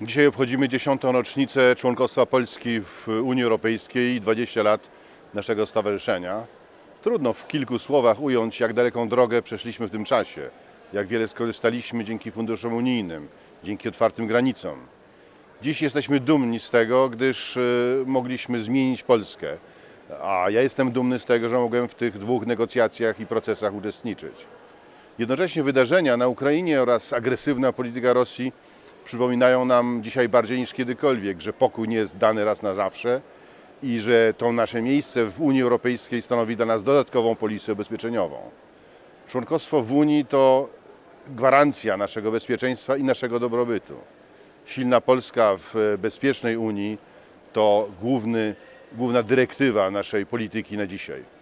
Dzisiaj obchodzimy dziesiątą rocznicę członkostwa Polski w Unii Europejskiej i 20 lat naszego stowarzyszenia. Trudno w kilku słowach ująć, jak daleką drogę przeszliśmy w tym czasie, jak wiele skorzystaliśmy dzięki funduszom unijnym, dzięki otwartym granicom. Dziś jesteśmy dumni z tego, gdyż y, mogliśmy zmienić Polskę, a ja jestem dumny z tego, że mogłem w tych dwóch negocjacjach i procesach uczestniczyć. Jednocześnie wydarzenia na Ukrainie oraz agresywna polityka Rosji przypominają nam dzisiaj bardziej niż kiedykolwiek, że pokój nie jest dany raz na zawsze i że to nasze miejsce w Unii Europejskiej stanowi dla nas dodatkową polisę ubezpieczeniową. Członkostwo w Unii to gwarancja naszego bezpieczeństwa i naszego dobrobytu. Silna Polska w bezpiecznej Unii to główny, główna dyrektywa naszej polityki na dzisiaj.